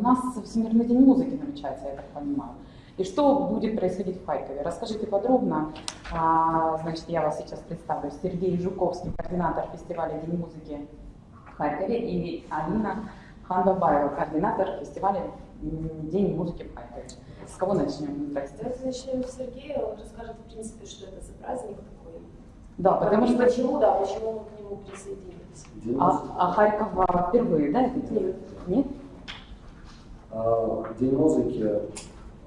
у нас Всемирный день музыки намечается, я так понимаю. И что будет происходить в Харькове? Расскажите подробно. А, значит, я вас сейчас представлю. Сергей Жуковский, координатор фестиваля День музыки в Харькове, и Алина Ханбабаева, координатор фестиваля День музыки в Харькове. С кого начнем? Здрасте. Давайте начнем с Сергея. Он расскажет, в принципе, что это за праздник такой. Да, потому что... Почему, да, почему мы к нему присоединились. А, а Харьков впервые, да, Нет. Нет? А, День музыки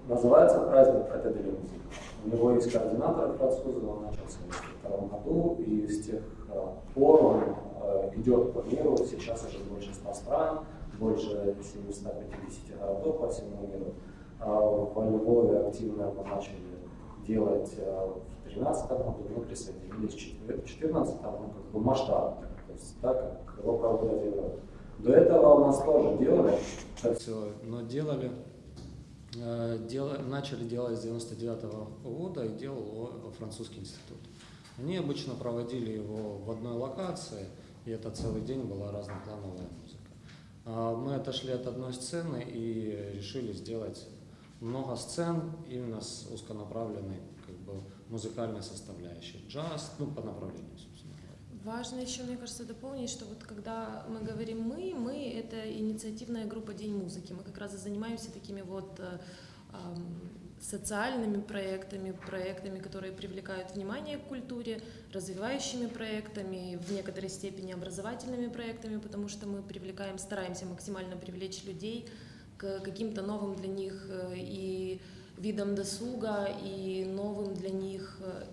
называется праздник Фратедели музыки. У него есть координатор французы, он начался в 2002 году, и с тех а, пор он а, идет по миру, сейчас уже больше 100 стран, больше 750 городов по всему миру. Во Львове активно мы начали делать в 2013 году, мы присоединились в 2014 ну, как бы масштабно, то есть так, как его проводят в Европе. До этого у нас тоже делали, все, но делали, э, дела- начали делать с 99 года и делал его французский институт. Они обычно проводили его в одной локации, и это целый день была разноплановая музыка. А Мы отошли от одной сцены и решили сделать много сцен именно с узконаправленной как бы, музыкальной составляющей. Джаз, ну, по направлению. Важно еще, мне кажется, дополнить, что вот когда мы говорим «мы», «мы» — это инициативная группа «День музыки». Мы как раз и занимаемся такими вот э, социальными проектами, проектами, которые привлекают внимание к культуре, развивающими проектами, в некоторой степени образовательными проектами, потому что мы привлекаем, стараемся максимально привлечь людей к каким-то новым для них э, и видам досуга, и новым для них э,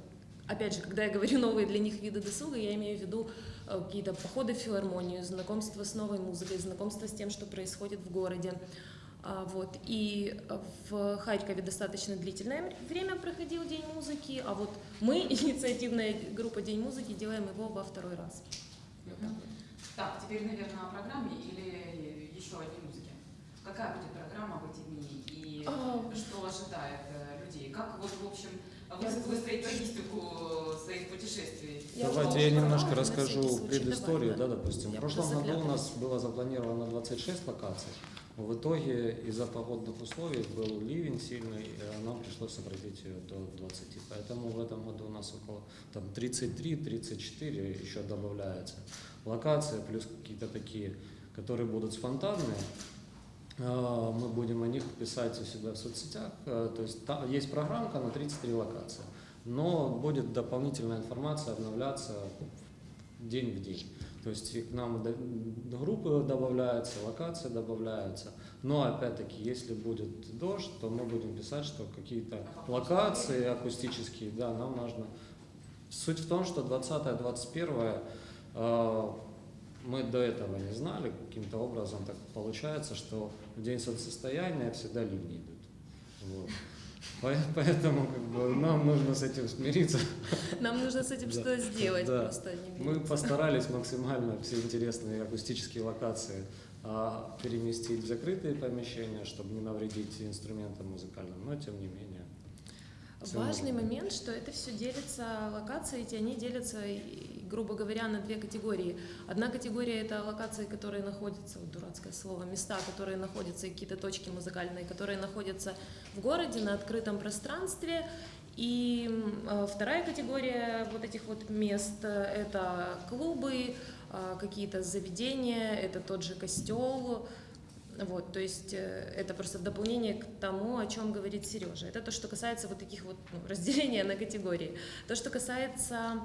опять же, когда я говорю новые для них виды досуга, я имею в виду э, какие-то походы в филармонию, знакомство с новой музыкой, знакомство с тем, что происходит в городе. А, Вот. И э, в Харькове достаточно длительное время проходил День музыки, а вот мы, инициативная группа День музыки, делаем его во второй раз. Вот так теперь, наверное, о программе или еще о Дне музыки. Какая будет программа в эти дни и А, что ожидает э, людей? Как вот, в общем, выстроить логистику своих путешествий? Давайте я немножко расскажу предысторию, да, допустим. В прошлом году у нас было запланировано 26 локаций. В итоге из-за погодных условий был ливень сильный, и нам пришлось сократить ее до 20. Поэтому в этом году у нас около там, 33-34 еще добавляется локации, плюс какие-то такие, которые будут спонтанные. А, Мы будем о них писать у себя в соцсетях. А, То есть там есть программка на 33 локации, но будет дополнительная информация обновляться день в день. То есть к нам группы добавляются, локации добавляются. Но опять-таки, если будет дождь, то мы будем писать, что какие-то локации акустические, да, нам нужно. Суть в том, что 20-21 э, мы до этого не знали, каким-то образом так получается, что в день солнцестояния всегда ливни идут. Вот. По- Поэтому как бы, нам нужно с этим смириться. Нам нужно с этим что-то сделать, Да. просто не Мы постарались максимально все интересные акустические локации а, переместить в закрытые помещения, чтобы не навредить инструментам музыкальным, но тем не менее. Важный момент, что это все делится, локации эти, они делятся, грубо говоря, на две категории. Одна категория — это локации, которые находятся, вот дурацкое слово, места, которые находятся, какие-то точки музыкальные, которые находятся в городе, на открытом пространстве. И э, вторая категория вот этих вот мест это клубы, э, какие-то заведения, это тот же костел, вот, то есть э, это просто в дополнение к тому, о чем говорит Сережа. Это то, что касается вот таких вот ну, разделения на категории. То, что касается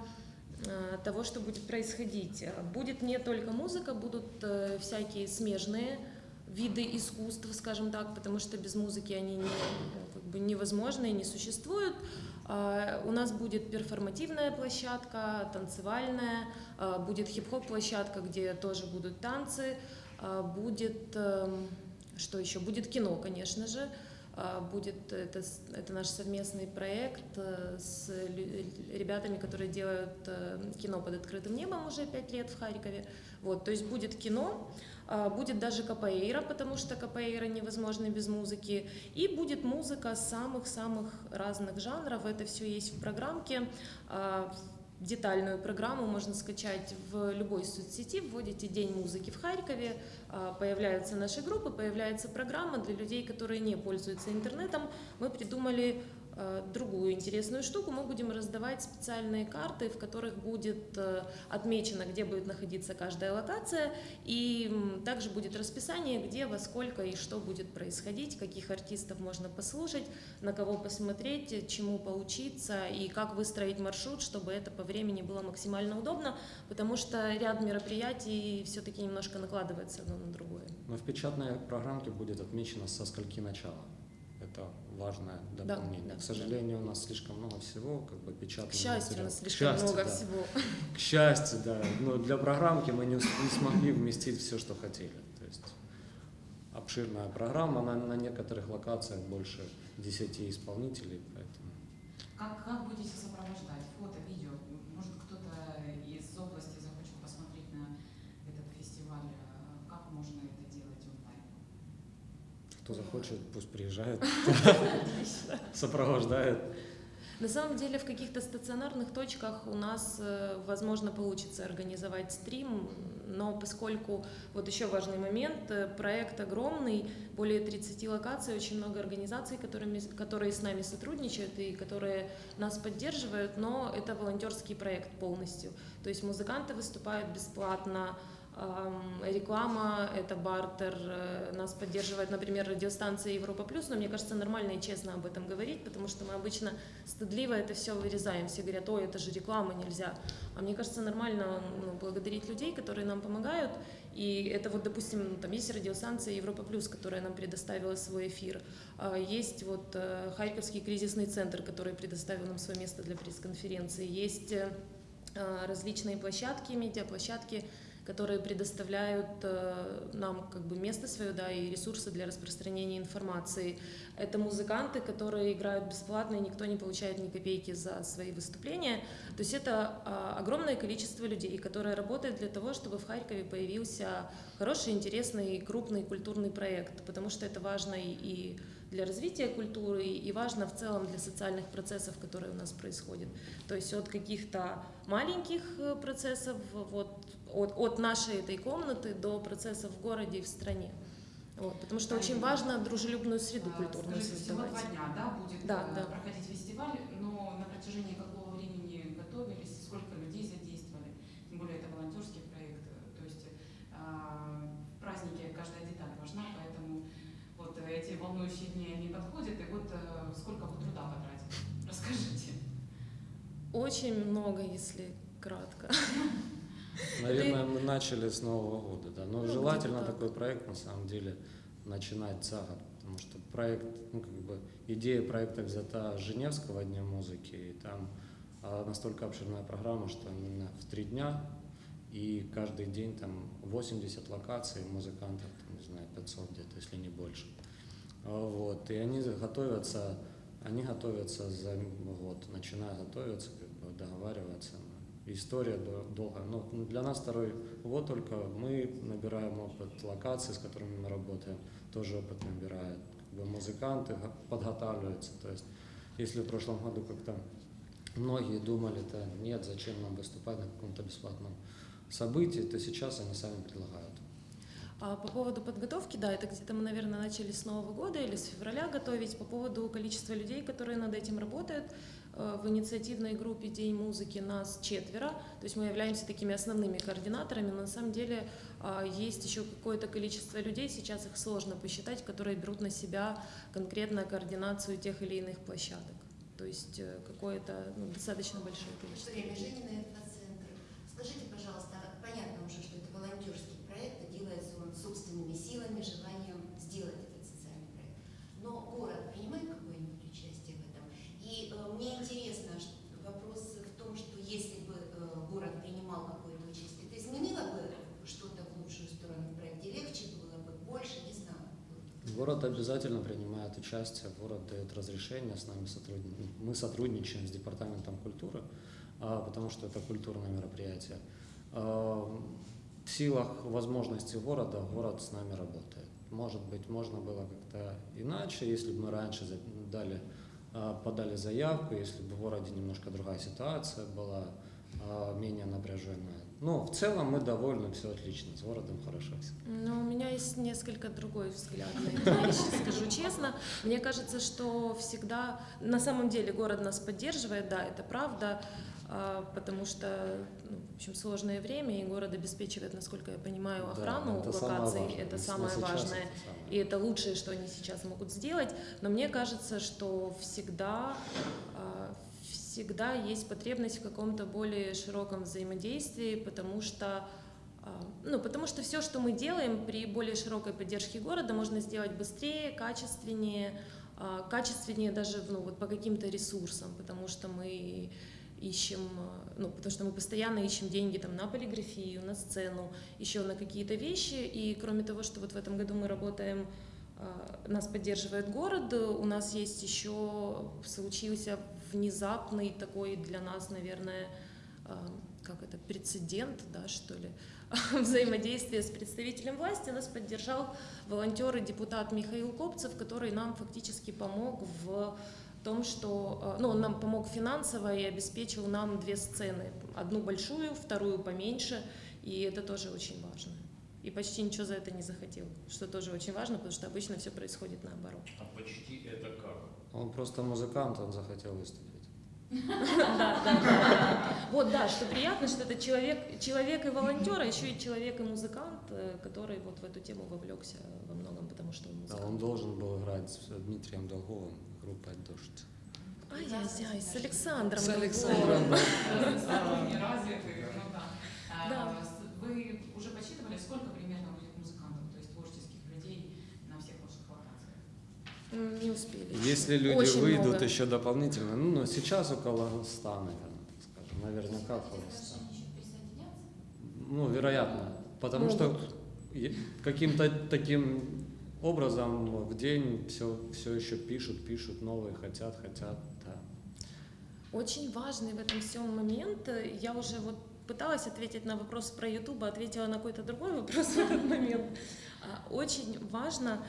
того, что будет происходить. Э, Будет не только музыка, будут э, всякие смежные виды искусств, скажем так, потому что без музыки они не, как бы невозможны и не существуют. А, У нас будет перформативная площадка, танцевальная, а, будет хип-хоп площадка, где тоже будут танцы, а, будет эм, что еще? Будет кино, конечно же. А, Будет это, это наш совместный проект э, с ребятами, которые делают э, кино под открытым небом уже пять лет в Харькове. Вот, то есть будет кино, а, будет даже капоэйра, потому что капоэйра невозможно без музыки, и будет музыка самых-самых разных жанров. Это все есть в программке. Детальную программу можно скачать в любой соцсети, вводите День музыки в Харькове, а, появляются наши группы, появляется программа для людей, которые не пользуются интернетом. Мы придумали другую интересную штуку. Мы будем раздавать специальные карты, в которых будет э, отмечено, где будет находиться каждая локация, и также будет расписание, где, во сколько и что будет происходить, каких артистов можно послушать, на кого посмотреть, чему поучиться и как выстроить маршрут, чтобы это по времени было максимально удобно, потому что ряд мероприятий все-таки немножко накладывается одно на другое. Но в печатной программке будет отмечено со скольки начала. Это важное дополнение. Да, да, К сожалению, да. у нас слишком много всего, как бы печатного К счастью, материала. у нас слишком счастью, много да. всего. К счастью, да. Но для программки мы не, не смогли вместить все, что хотели. То есть обширная программа, на, на некоторых локациях больше 10 исполнителей, поэтому. Как, как будете сопровождать? Фото, видео? Может, кто-то из области захочет посмотреть на этот фестиваль? Как можно это делать онлайн? Кто захочет, пусть приезжает, сопровождает. На самом деле в каких-то стационарных точках у нас, э, возможно, получится организовать стрим, но поскольку, вот еще важный момент, э, проект огромный, более 30 локаций, очень много организаций, которыми, которые с нами сотрудничают и которые нас поддерживают, но это волонтерский проект полностью. То есть музыканты выступают бесплатно, реклама, это бартер, э, нас поддерживает, например, радиостанция Европа Плюс, но мне кажется нормально и честно об этом говорить, потому что мы обычно стыдливо это все вырезаем, все говорят, ой, это же реклама, нельзя. А мне кажется нормально ну, благодарить людей, которые нам помогают, и это вот, допустим, там есть радиостанция Европа Плюс, которая нам предоставила свой эфир, а, есть вот э, Харьковский кризисный центр, который предоставил нам свое место для пресс-конференции, есть э, различные площадки, медиаплощадки, которые предоставляют э, нам как бы место свое, да, и ресурсы для распространения информации. Это музыканты, которые играют бесплатно, и никто не получает ни копейки за свои выступления. То есть это а, огромное количество людей, которые работают для того, чтобы в Харькове появился хороший, интересный, крупный культурный проект, потому что это важно и для развития культуры и важно в целом для социальных процессов, которые у нас происходят. То есть от каких-то маленьких э, процессов, вот, от, от нашей этой комнаты до процессов в городе и в стране. Вот, потому что очень важно дружелюбную среду а, культурную Скажите, создавать. Всего два дня да, будет да, э, да. проходить фестиваль, но на протяжении какого времени готовились, сколько людей задействовали, тем более это волонтерский проект, то есть э, в празднике каждая деталь важна, поэтому вот эти волнующие дни они подходят, и вот э, сколько вы труда потратили? Расскажите. Очень много, если кратко. Наверное, мы начали с Нового года, да. Но ну, желательно такой проект на самом деле начинать год, потому что проект, ну как бы идея проекта взята Женевского дня музыки, и там а, настолько обширная программа, что именно в три дня и каждый день там 80 локаций музыкантов, там, не знаю, 500 где-то, если не больше. А, вот, и они готовятся, они готовятся за год, начинают готовиться, как бы договариваться, история долго. Но для нас второй год только мы набираем опыт локаций, с которыми мы работаем, тоже опыт набирают. Как бы музыканты подготавливаются. То есть, если в прошлом году как-то многие думали, то нет, зачем нам выступать на каком-то бесплатном событии, то сейчас они сами предлагают. А по поводу подготовки, да, это где-то мы, наверное, начали с Нового года или с февраля готовить. По поводу количества людей, которые над этим работают, в инициативной группе День музыки нас четверо, то есть мы являемся такими основными координаторами, но на самом деле а, есть еще какое-то количество людей, сейчас их сложно посчитать, которые берут на себя конкретно координацию тех или иных площадок. То есть э, какое-то ну, достаточно большое количество. Время Женина центр. Скажите, пожалуйста, понятно уже, что это волонтерский проект, и делается он собственными силами, желанием сделать этот социальный проект. Но город принимает и э, мне интересно, вопрос в том, что если бы э, город принимал какое-то участие, это изменило бы что-то в лучшую сторону в проекте? Легче было бы, больше, не знаю. Город обязательно участие, город дает разрешение, с нами сотрудничаем. Мы сотрудничаем с Департаментом культуры, а, потому что это культурное мероприятие. А, в силах возможностей города город с нами работает. Может быть, можно было как-то иначе, если бы мы раньше дали а, подали заявку, если бы в городе немножко другая ситуация была, менее напряженная. Но в целом мы довольны, все отлично, с городом хорошо. Но у меня есть несколько другой взгляд на эти вещи, скажу честно. Мне кажется, что всегда, на самом деле, город нас поддерживает, да, это правда, а, потому что, ну, в общем, сложное время, и город обеспечивает, насколько я понимаю, Да, охрану это самое локаций, важное. это самое важное. это самое. И это лучшее, что они сейчас могут сделать. Но мне кажется, что всегда, а, всегда есть потребность в каком-то более широком взаимодействии, потому что а, ну, потому что все, что мы делаем при более широкой поддержке города, можно сделать быстрее, качественнее, а, качественнее даже ну, вот по каким-то ресурсам, потому что мы ищем, а, ну, потому что мы постоянно ищем деньги там на полиграфию, на сцену, еще на какие-то вещи, и кроме того, что вот в этом году мы работаем, нас поддерживает город, у нас есть еще случился внезапный такой для нас, наверное, а, как это, прецедент, да, что ли, взаимодействие с представителем власти. Нас поддержал волонтер и депутат Михаил Копцев, который нам фактически помог в том, что, э, ну, он нам помог финансово и обеспечил нам две сцены. Одну большую, вторую поменьше, и это тоже очень важно. И почти ничего за это не захотел, что тоже очень важно, потому что обычно все происходит наоборот. А почти это как? Он просто музыкант, он захотел выступить. Вот, да, что приятно, что это человек, человек и волонтер, а еще и человек и музыкант, э, который вот в эту тему вовлекся во многом, потому что он Да, он должен был играть с Дмитрием Долговым, группой «Дождь». Ай-яй-яй, с Александром. С. Александром, да. Ну да. А, Да. с- Вы уже подсчитывали, сколько примерно будет музыкантов, то есть творческих людей на всех ваших локациях? М, Не успели. Если люди Очень выйдут много. еще дополнительно, ну, но сейчас около 100, наверное, скажем, наверняка около 100. Ну, вероятно, потому что Могут. е- каким-то таким образом в день все, все еще пишут, пишут, новые хотят, хотят, да. Очень важный в этом всем момент. Я уже вот пыталась ответить на вопрос про YouTube, а ответила на какой-то другой вопрос в этот момент. А, Очень важно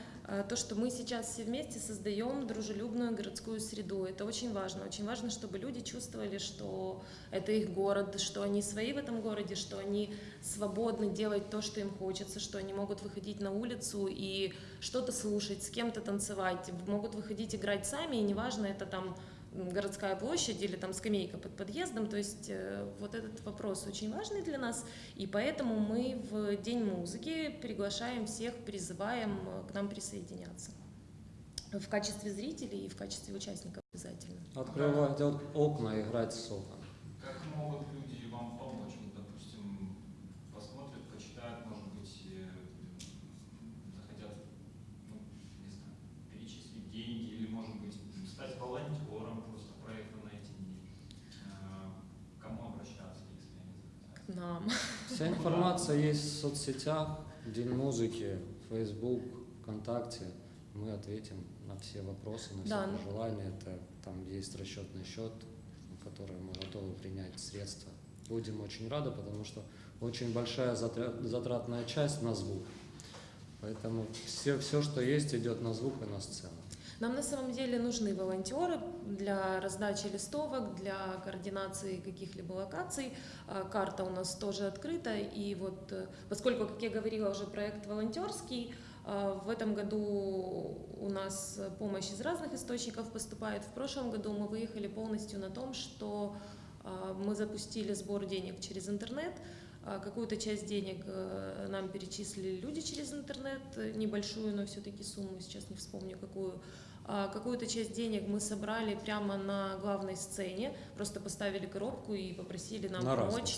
то, что мы сейчас все вместе создаем дружелюбную городскую среду. Это очень важно. Очень важно, чтобы люди чувствовали, что это их город, что они свои в этом городе, что они свободны делать то, что им хочется, что они могут выходить на улицу и что-то слушать, с кем-то танцевать, могут выходить играть сами, и неважно, это там городская площадь или там скамейка под подъездом. То есть э, вот этот вопрос очень важный для нас, и поэтому мы в День музыки приглашаем всех, призываем э, к нам присоединяться в качестве зрителей и в качестве участников обязательно. Открывать ок- окна, играть с окон. Как могут люди вам помочь? Вот, допустим, посмотрят, почитают, может быть, э, захотят, ну, не знаю, перечислить деньги или, может быть, стать волонтером просто проекта на эти дни. Э, К Кому обращаться, если они захотят? Нам. Вся информация есть в соцсетях, День музыки, Facebook, ВКонтакте. Мы ответим на все вопросы, на все Да. пожелания. Это, там есть расчетный счет, на который мы готовы принять средства. Будем очень рады, потому что очень большая затра- затратная часть на звук. Поэтому все, все, что есть, идет на звук и на сцену. Нам на самом деле нужны волонтеры для раздачи листовок, для координации каких-либо локаций. А, Карта у нас тоже открыта. И вот э, поскольку, как я говорила, уже проект волонтерский, а, в этом году у нас помощь из разных источников поступает. В прошлом году мы выехали полностью на том, что а, мы запустили сбор денег через интернет. Какую-то часть денег э, нам перечислили люди через интернет, э, небольшую, но все-таки сумму, сейчас не вспомню какую. А Какую-то часть денег мы собрали прямо на главной сцене, просто поставили коробку и попросили нам на помочь.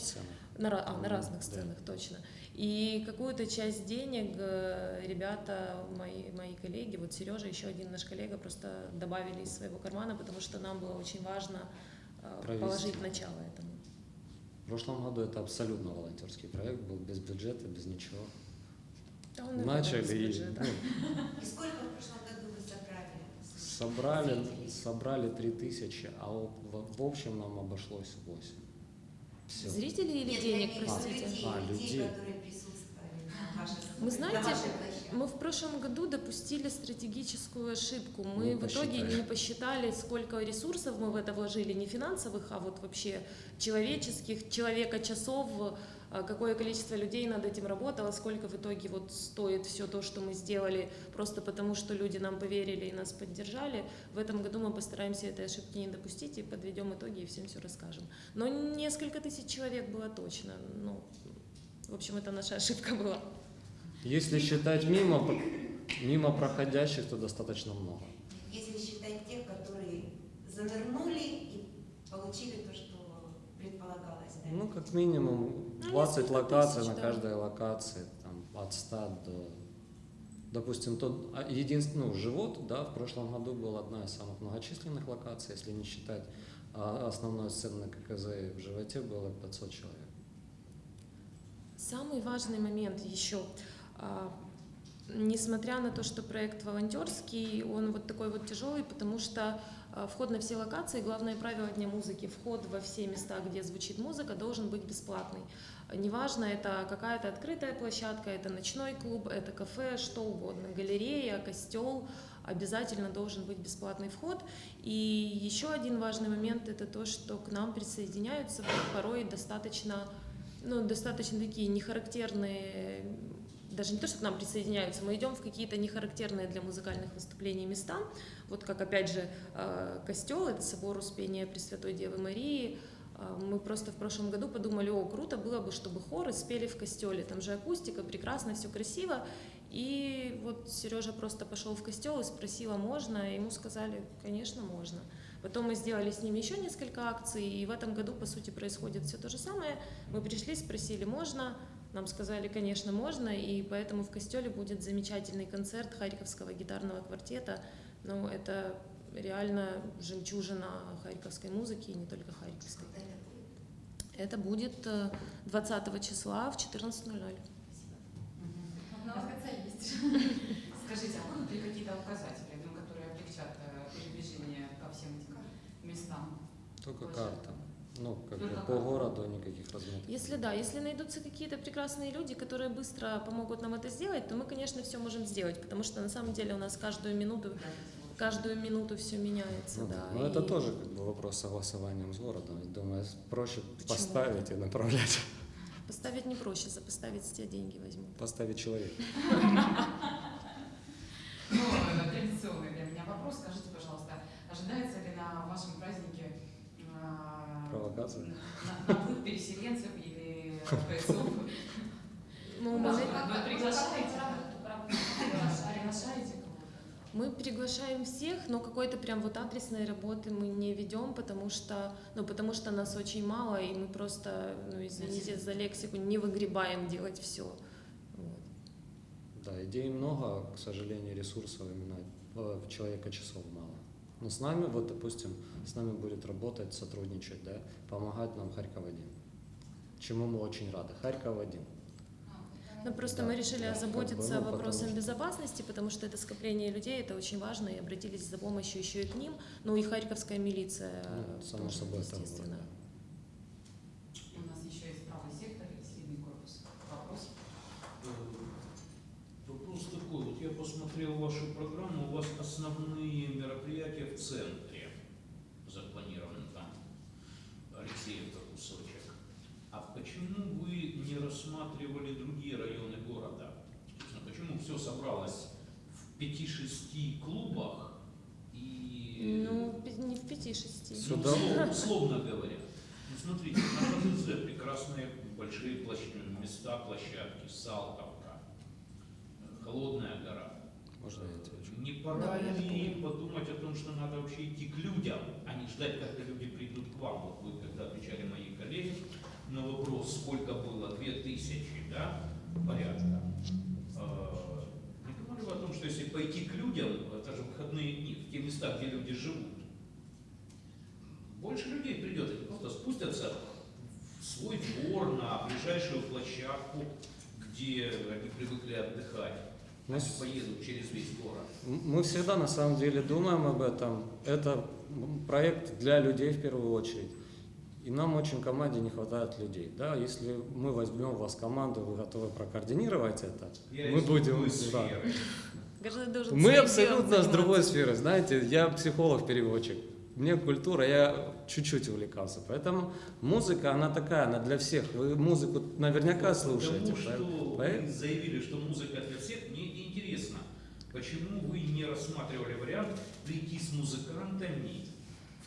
На, а, на разных да. сценах, точно. И какую-то часть денег э, ребята, мои, мои коллеги, вот Сережа, еще один наш коллега, просто добавили из своего кармана, потому что нам было очень важно э, Провести. положить начало этому. В прошлом году это абсолютно волонтерский проект был, без бюджета, без ничего. Да он, Начали и бюджета. ну, И сколько в прошлом году? Собрали, Зрителей? собрали 3000, а в, в общем нам обошлось 8. Все. Зрители или Нет, денег, виду простите? людей, А, людей, людей. которые присутствовали на вашей Вы знаете. Мы в прошлом году допустили стратегическую ошибку. Мы Не в итоге не посчитали, сколько ресурсов мы в это вложили, не финансовых, а вот вообще человеческих, человека часов, какое количество людей над этим работало, сколько в итоге вот стоит все то, что мы сделали, просто потому что люди нам поверили и нас поддержали. В этом году мы постараемся этой ошибки не допустить и подведем итоги и всем все расскажем. Но несколько тысяч человек было точно. Ну, в общем, это наша ошибка была. Если считать мимо, мимо проходящих, то достаточно много. Если считать тех, которые занырнули и получили то, что предполагалось. Ну, как минимум Ну, 20 несколько локаций тысяч, на да. каждой локации, там, от 100 до... Допустим, тот а, единственный, ну, живот, да, в прошлом году была одна из самых многочисленных локаций, если не считать а, основной сцены ККЗ, в животе было 500 человек. Самый важный момент еще. а, Несмотря на то, что проект волонтерский, он вот такой вот тяжелый, потому что вход на все локации, главное правило Дня музыки, вход во все места, где звучит музыка, должен быть бесплатный. Неважно, это какая-то открытая площадка, это ночной клуб, это кафе, что угодно, галерея, костел, обязательно должен быть бесплатный вход. И еще один важный момент – это то, что к нам присоединяются порой достаточно ну, достаточно такие нехарактерные, даже не то, что к нам присоединяются, мы идем в какие-то нехарактерные для музыкальных выступлений места, вот как опять же э, костел, это собор Успения Пресвятой Девы Марии, Э, мы просто в прошлом году подумали, о, круто было бы, чтобы хоры спели в костеле, там же акустика, прекрасно, все красиво, и вот Сережа просто пошел в костел и спросил, а можно, и ему сказали, конечно, можно. Потом мы сделали с ними еще несколько акций, и в этом году, по сути, происходит все то же самое. Мы пришли, спросили, можно, нам сказали, конечно, можно, и поэтому в Костеле будет замечательный концерт Харьковского гитарного квартета. Ну, это реально жемчужина харьковской музыки, и не только харьковской. Это будет? Это будет э, 20 числа в 14.00. Вот на вас есть. Скажите, а будут ли какие-то указатели, ну, которые облегчат э, передвижение по всем этим местам? Только карта. Ну, как бы Только по городу никаких разметок. Если да, если найдутся какие-то прекрасные люди, которые быстро помогут нам это сделать, то мы, конечно, все можем сделать, потому что на самом деле у нас каждую минуту, каждую минуту все меняется, Ну, да. Но это и- тоже как бы вопрос согласованием с городом. Думаю, проще Почему? поставить и направлять. Поставить не проще, за поставить с тебя деньги возьмут. Поставить человека. Ну, э, традиционный для меня вопрос. Скажите, пожалуйста, ожидается ли на вашем празднике Провокация? на- переселенцев или бойцов? Ну, мы, вы приглашаете? Приглашаете кого-то? мы приглашаем всех, но какой-то прям вот адресной работы мы не ведем, потому что, ну, потому что нас очень мало, и мы просто, ну, извините за лексику, не выгребаем делать все. Вот. Да, идей много, к сожалению, ресурсов именно э, человека часов мало. Но с нами, вот, допустим, с нами будет работать, сотрудничать, да, помогать нам Харьков-1. Чему мы очень рады. Харьков-1. Ну, просто Да, мы решили да, озаботиться как бы, ну, вопросом потому безопасности, потому что это скопление людей, это очень важно, и обратились за помощью еще и к ним. Ну и харьковская милиция, Ну, само собой, там естественно. вот, У нас еще есть правый сектор и средний корпус. Вопрос? Вопрос такой, вот я посмотрел вашу программу, у вас основные мероприятия в центре запланированы там, Алексеевка кусочек. А почему вы не рассматривали другие районы города? Собственно, почему все собралось в 5-6 клубах и... Ну, не в пяти-шести. Всё Ну, Сюда- условно, условно говоря. Ну, смотрите, на КТЗ прекрасные большие площадки, места, площадки, Салтовка, Холодная гора. Можно я отвечу? Не пора ли подумать о том, что надо вообще идти к людям, а не ждать, когда люди придут к вам? Вот вы когда отвечали мои коллеги на вопрос, сколько было, две тысячи, да, порядка. Э, Не думали вы о том, что если пойти к людям, это же выходные дни, в те места, где люди живут, больше людей придет, они просто спустятся в свой двор, на ближайшую площадку, где они привыкли отдыхать, Мы поедут через весь город. Мы всегда на самом деле думаем об этом. Это проект для людей в первую очередь. и нам очень команде не хватает людей. Да, если мы возьмем вас команду, вы готовы прокоординировать это, Я мы будем... да. Мы абсолютно с другой сферы, знаете, я психолог-переводчик. Мне культура, я чуть-чуть увлекался. Поэтому музыка, она такая, она для всех. Вы музыку наверняка слушаете. Потому что поэтому- вы заявили, что музыка для всех, мне интересно, почему вы не рассматривали вариант прийти с музыкантами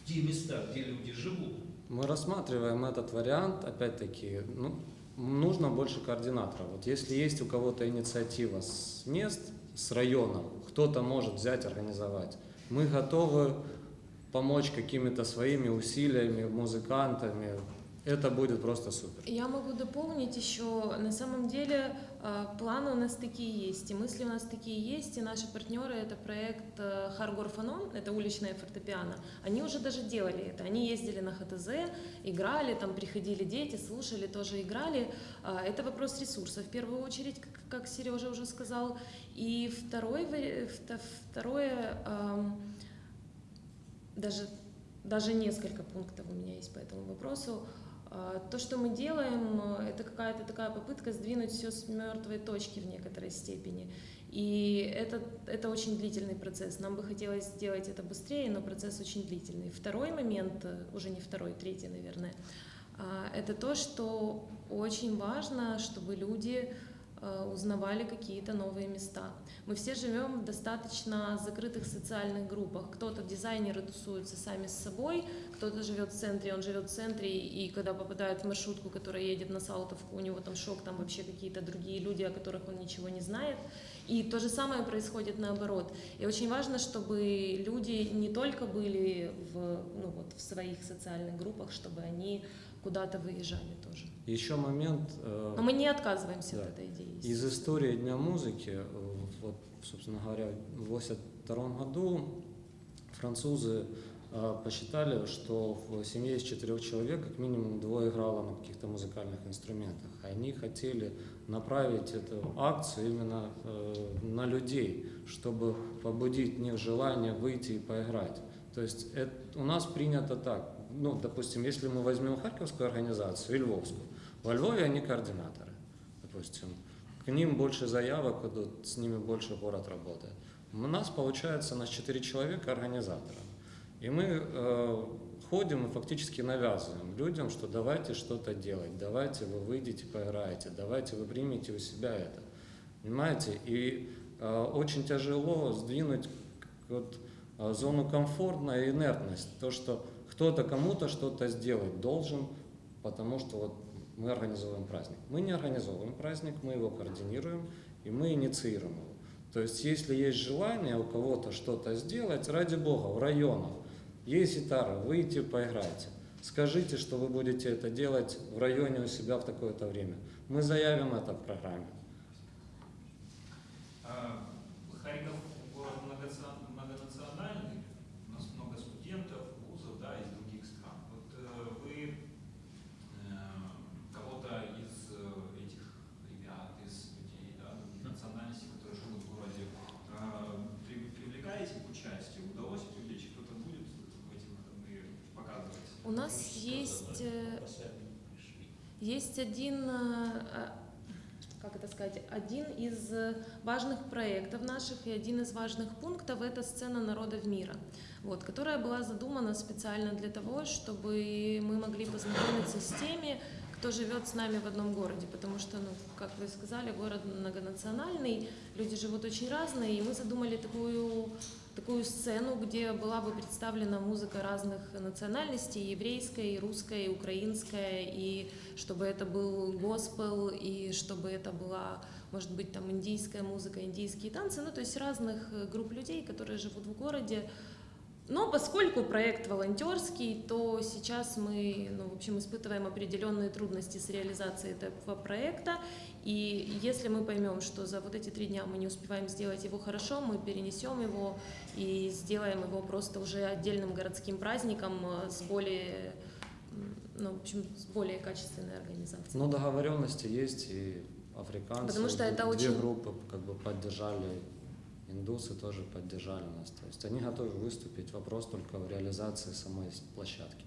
в те места, где люди живут? Мы рассматриваем этот вариант, опять-таки, ну, нужно больше координаторов. Вот если есть у кого-то инициатива с мест, с районов, кто-то может взять, организовать. Мы готовы помочь какими-то своими усилиями, музыкантами. Это будет просто супер. Я могу дополнить еще, на самом деле э, планы у нас такие есть, и мысли у нас такие есть, и наши партнеры, это проект э, Харгор Фанон, это уличное фортепиано, они уже даже делали это, они ездили на ХТЗ, играли, там приходили дети, слушали, тоже играли. А, Это вопрос ресурса в первую очередь, как- Сережа уже сказал. И второй, второе, ам, даже, даже несколько пунктов у меня есть по этому вопросу. А, То, что мы делаем, это какая-то такая попытка сдвинуть все с мертвой точки в некоторой степени. И это, это очень длительный процесс. Нам бы хотелось сделать это быстрее, но процесс очень длительный. Второй момент, уже не второй, третий, наверное, а, это то, что очень важно, чтобы люди узнавали какие-то новые места. Мы все живем в достаточно закрытых социальных группах. Кто-то дизайнеры тусуются сами с собой, кто-то живет в центре, он живет в центре, и когда попадает в маршрутку, которая едет на Саутовку, у него там шок, там вообще какие-то другие люди, о которых он ничего не знает. И то же самое происходит наоборот. И очень важно, чтобы люди не только были в, ну, вот, в своих социальных группах, чтобы они куда-то выезжали тоже. Еще момент. э, Но мы не отказываемся Да. от этой идеи. Из истории Дня музыки, э, вот, собственно говоря, в 1982 году французы посчитали, что в семье из четырех человек как минимум двое играло на каких-то музыкальных инструментах. Они хотели направить эту акцию именно э, на людей, чтобы побудить в них желание выйти и поиграть. То есть это, у нас принято так. Ну, допустим, если мы возьмем Харьковскую организацию и Львовскую, во Львове они координаторы, допустим. К ним больше заявок идут, с ними больше город работает. У нас получается нас 4 человека организатора. И мы э, ходим и фактически навязываем людям, что давайте что-то делать, давайте вы выйдете, поиграете, давайте вы примете у себя это. Понимаете? И э, очень тяжело сдвинуть вот, э, зону комфортно и инертность. То, что кто-то кому-то что-то сделать должен, потому что вот мы организовываем праздник. Мы не организовываем праздник, мы его координируем и мы инициируем его. То есть, если есть желание у кого-то что-то сделать, ради бога, в районах есть гитара, выйти поиграйте. Скажите, что вы будете это делать в районе у себя в такое-то время. Мы заявим это в программе. А, Харьков город многоци- многонациональный, у нас много студентов, вузов, да, из других стран. Вот э, вы э, кого-то из э, этих ребят, из людей, да, других национальностей, которые живут в городе, э, при- привлекаете к участию? Удалось привлечь? Кто-то будет в эти выходные показывать? У нас есть, э, есть один, э, э, как это сказать, один из важных проектов наших и один из важных пунктов – это сцена народов мира, вот, которая была задумана специально для того, чтобы мы могли познакомиться с теми, кто живет с нами в одном городе, потому что, ну, как вы сказали, город многонациональный, люди живут очень разные, и мы задумали такую такую сцену, где была бы представлена музыка разных национальностей, еврейская, и русская, и украинская, и чтобы это был госпел, и чтобы это была, может быть, там индийская музыка, индийские танцы, ну, то есть разных э, групп людей, которые живут в городе. Но поскольку проект волонтерский, то сейчас мы, ну, в общем, испытываем определенные трудности с реализацией этого проекта. И если мы поймем, что за вот эти три дня мы не успеваем сделать его хорошо, мы перенесем его и сделаем его просто уже отдельным городским праздником э, с более, ну, в общем, с более качественной организацией. Но договоренности есть, и африканцы, Потому что это две очень- группы как бы поддержали, индусы тоже поддержали нас. То есть они готовы выступить, вопрос только в реализации самой площадки.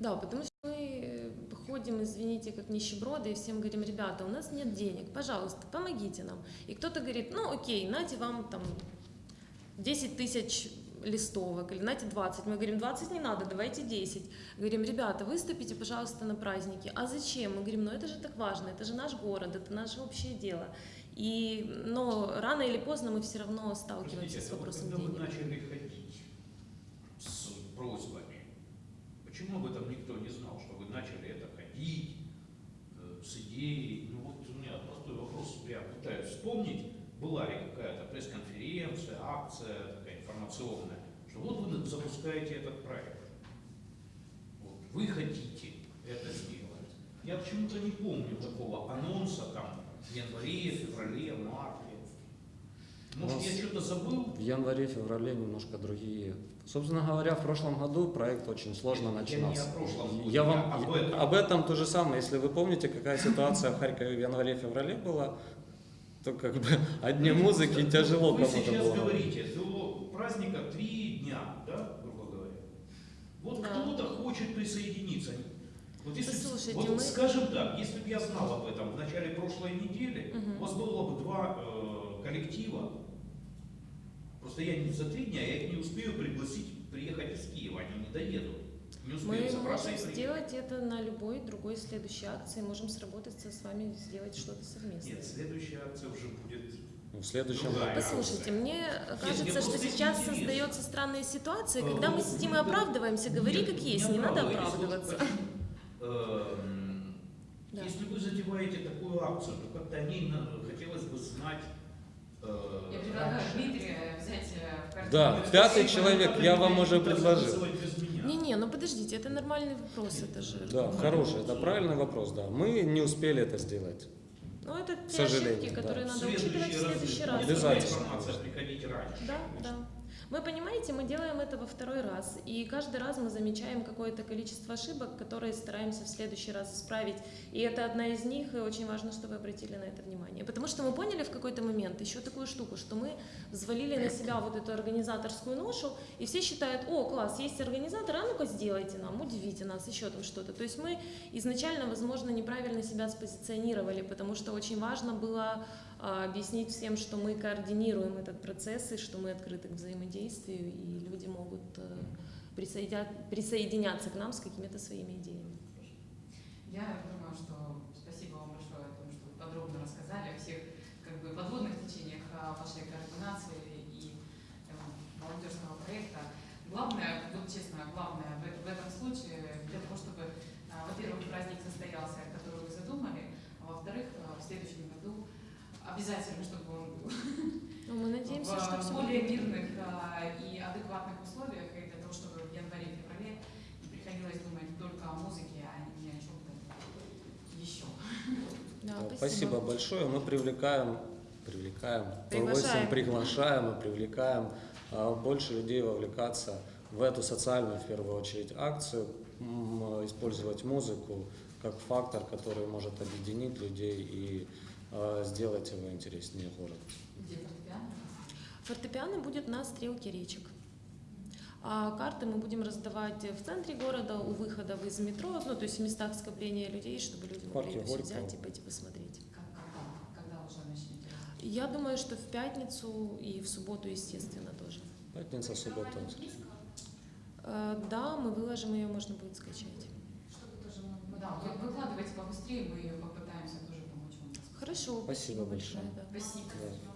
Да, потому что мы приходим, извините, как нищеброды, и всем говорим, ребята, у нас нет денег, пожалуйста, помогите нам. И кто-то говорит, ну окей, нате вам там 10 тысяч листовок, или нате 20. Мы говорим, 20 не надо, давайте 10. Говорим, ребята, выступите, пожалуйста, на праздники. А зачем? Мы говорим, ну это же так важно, это же наш город, это наше общее дело. И, но рано или поздно мы все равно сталкиваемся Простите, с а вот вопросом вы денег. начали ходить с просьбами, почему об этом никто не знал, что вы начали это ходить э, с идеей? Ну вот у меня простой вопрос, я пытаюсь вспомнить, была ли какая-то пресс-конференция, акция такая информационная, что вот вы запускаете этот проект. Вот, вы хотите это сделать. Я почему-то не помню такого анонса там в январе, феврале, марте. Может, я что-то забыл? В январе-феврале немножко другие. Собственно говоря, в прошлом году проект очень сложно Я не начинался. о прошлом году, Я я вам об этом. об этом то же самое. Если вы помните, какая ситуация в Харькове в январе-феврале была, то как бы одни музыки тяжело Вы кому-то сейчас было. говорите, до праздника три дня, да, грубо говоря. Вот Да. кто-то хочет присоединиться. Вот если, Послушайте, вот мы- скажем так, если бы я знал об этом в начале прошлой недели, Мгм. у вас было бы два э, коллектива. Просто я не за три дня, я их не успею пригласить приехать из Киева, они не доедут. Не Мы успеют собраться можем сделать это на любой другой следующей акции, можем сработаться с вами, сделать что-то совместное. Нет, следующая акция уже будет В следующем Другая. году. Послушайте, мне кажется, что просто сейчас интересно. создается странная ситуация, Э, когда мы ну, сидим и оправдываемся, говори Нет, как есть, не надо оправдываться. Эм, Да. Затеваете такую акцию, то как-то о ней хотелось бы знать. э, Я предлагаю. Дмитрия взять э, в картину. Да, пятый человек, я вам уже предложил. голосовать без меня. Не-не, ну подождите, это нормальный вопрос, это же. Да, хороший, это правильный вопрос, да. Мы не успели это сделать. Ну это те сожалению, ошибки, которые надо учитывать в следующий раз. Обязательно. информация приходить раньше. Да, да. Вы понимаете, мы делаем это во второй раз, и каждый раз мы замечаем какое-то количество ошибок, которые стараемся в следующий раз исправить. И это одна из них, и очень важно, чтобы вы обратили на это внимание. Потому что мы поняли в какой-то момент еще такую штуку, что мы взвалили на себя вот эту организаторскую ношу, и все считают, о, класс, есть организатор, а ну-ка сделайте нам, удивите нас, еще там что-то. То есть мы изначально, возможно, неправильно себя спозиционировали, потому что очень важно было объяснить всем, что мы координируем этот процесс и что мы открыты к взаимодействию, и люди могут э, присоединя- присоединяться к нам с какими-то своими идеями. Я думаю, что спасибо вам большое о том, что вы подробно рассказали о всех как бы, подводных течениях а, вашей координации и э, молодежного проекта. Главное, вот честно, главное в, в этом случае для того, чтобы, а, во-первых, праздник состоялся, который вы задумали, а во-вторых, а, в следующем обязательно, чтобы он был Но мы надеемся, что в все более мирных а, и адекватных условиях, и для того, чтобы в январе-феврале не приходилось думать только о музыке, а не о чем-то еще. Да, Да, Спасибо большое. Мы привлекаем, привлекаем, Приглашаем. приглашаем, приглашаем и привлекаем а, больше людей вовлекаться в эту социальную, в первую очередь, акцию, использовать музыку как фактор, который может объединить людей и сделать его интереснее город. Где фортепиано? Фортепиано будет на стрелке речек. А карты мы будем раздавать в центре города, у выходов из метро, ну, то есть в местах скопления людей, чтобы люди могли это взять и пойти посмотреть. Как, когда, когда уже начнете? Я думаю, что в пятницу и в субботу, естественно, тоже. Пятница, суббота. Э, Да, мы выложим ее, можно будет скачать. Чтобы тоже. Ну да, вы выкладывайте побыстрее, мы попытаемся Хорошо, Спасибо большое. да. Спасибо. Да.